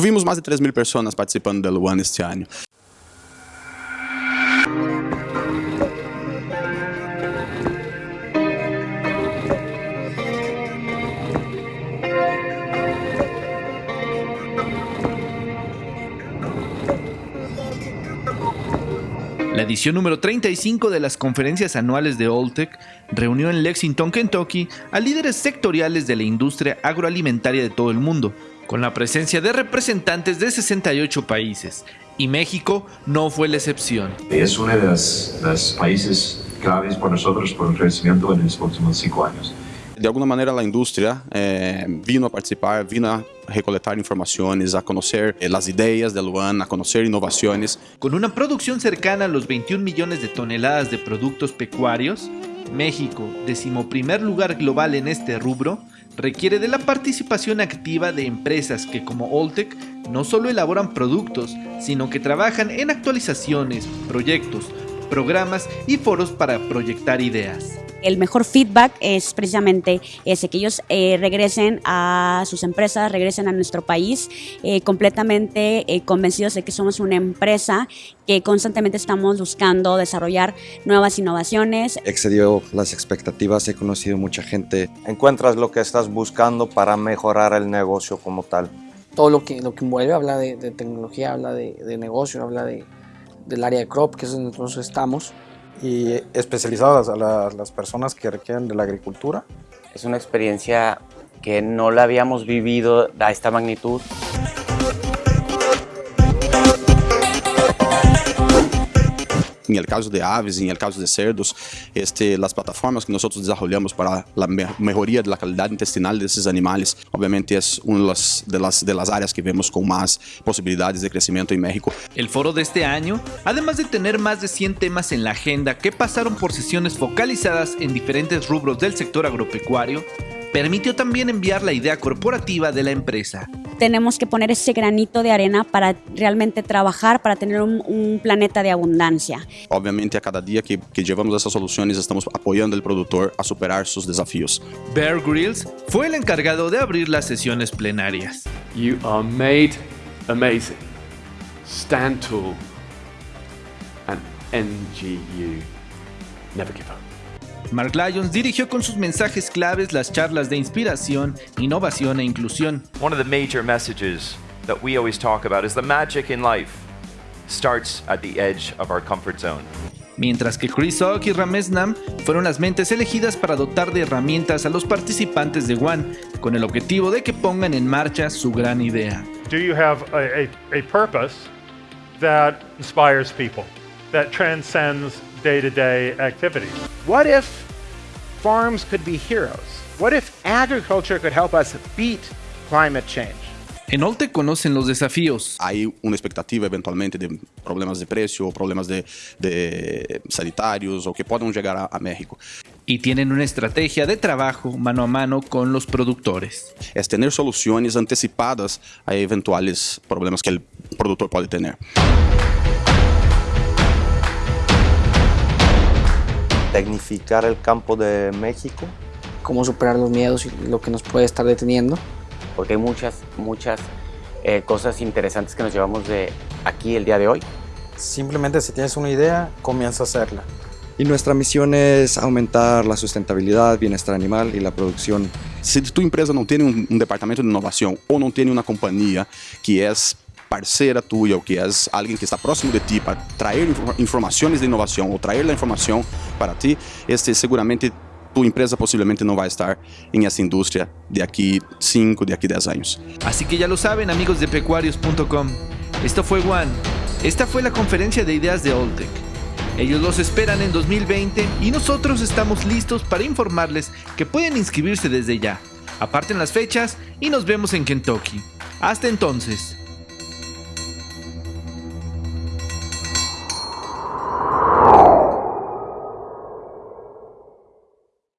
Tuvimos más de 3.000 personas participando del One este año. La edición número 35 de las conferencias anuales de Alltech reunió en Lexington, Kentucky, a líderes sectoriales de la industria agroalimentaria de todo el mundo, con la presencia de representantes de 68 países, y México no fue la excepción. Es uno de los países claves para nosotros por el crecimiento en los próximos cinco años. De alguma maneira, a indústria eh, vino a participar, vino a recoletar informações, a conhecer eh, as ideias da Luan, a conhecer inovações. Com uma produção cercana a los 21 milhões de toneladas de produtos pecuarios, México, decimoprimer lugar global en este rubro, requiere de la participación activa de empresas que como Oltec no solo elaboran productos, sino que trabajan en actualizaciones, proyectos, programas y foros para proyectar ideas. El mejor feedback es precisamente ese, que ellos eh, regresen a sus empresas, regresen a nuestro país eh, completamente eh, convencidos de que somos una empresa que constantemente estamos buscando desarrollar nuevas innovaciones. Excedió las expectativas, he conocido mucha gente. Encuentras lo que estás buscando para mejorar el negocio como tal. Todo lo que, lo que envuelve habla de, tecnología, habla de, de negocio, habla de, del área de crop, que es donde nosotros estamos y especializadas a, las personas que requieren de la agricultura. Es una experiencia que no la habíamos vivido a esta magnitud. Em el caso de aves, em el caso de cerdos, este, as plataformas que nós desenvolvemos para a melhoria da qualidade intestinal desses animais, obviamente é uma das, de las, de las áreas que vemos com mais possibilidades de crescimento em México. El foro de este año, además de tener más de 100 temas en la agenda que pasaron por sesiones focalizadas en diferentes rubros del sector agropecuario, permitió también enviar la idea corporativa de la empresa. Tenemos que poner ese granito de arena para realmente trabajar, para tener un, un planeta de abundancia. Obviamente, a cada día que, que llevamos esas soluciones, estamos apoyando al productor a superar sus desafíos. Bear Grylls fue el encargado de abrir las sesiones plenarias. You are made amazing. Stand tall and NGU. Never give up. Mark Lyons dirigió con sus mensajes claves las charlas de inspiración, innovación e inclusión. One of the major messages that we always talk about is the magic in life starts at the edge of our comfort zone. Mientras que Chris Ock y Ramesh Nam fueron las mentes elegidas para dotar de herramientas a los participantes de One, con el objetivo de que pongan en marcha su gran idea. Do you have a, a, a purpose that inspires people, that transcends day-to-day -day activities? What if farms could be heroes? What if agriculture could help us beat climate change? En Olte conocen los desafíos. Hay una expectativa eventualmente de problemas de precio o problemas de, de sanitarios o que puedan llegar a, a, México. Y tienen una estrategia de trabajo mano a mano con los productores. Es tener soluciones anticipadas a eventuales problemas que el productor puede tener. Tecnificar el campo de México. Cómo superar los miedos y lo que nos puede estar deteniendo. Porque hay muchas, muchas eh, cosas interesantes que nos llevamos de aquí el día de hoy. Simplemente si tienes una idea, comienza a hacerla. Y nuestra misión es aumentar la sustentabilidad, bienestar animal y la producción. Si tu empresa no tiene un, un departamento de innovación o no tiene una compañía que es parceira tuya o que és alguém que está próximo de ti para trazer informações de inovação ou trazer a informação para ti, este seguramente tu empresa possivelmente não vai estar em essa indústria de aqui 5, de aqui 10 anos. Así que ya lo saben amigos de pecuarios.com, esto fue One, esta fue la conferencia de ideas de Oltec. Ellos los esperan en 2020 y nosotros estamos listos para informarles que pueden inscribirse desde ya. Aparten las fechas y nos vemos en Kentucky. Hasta entonces.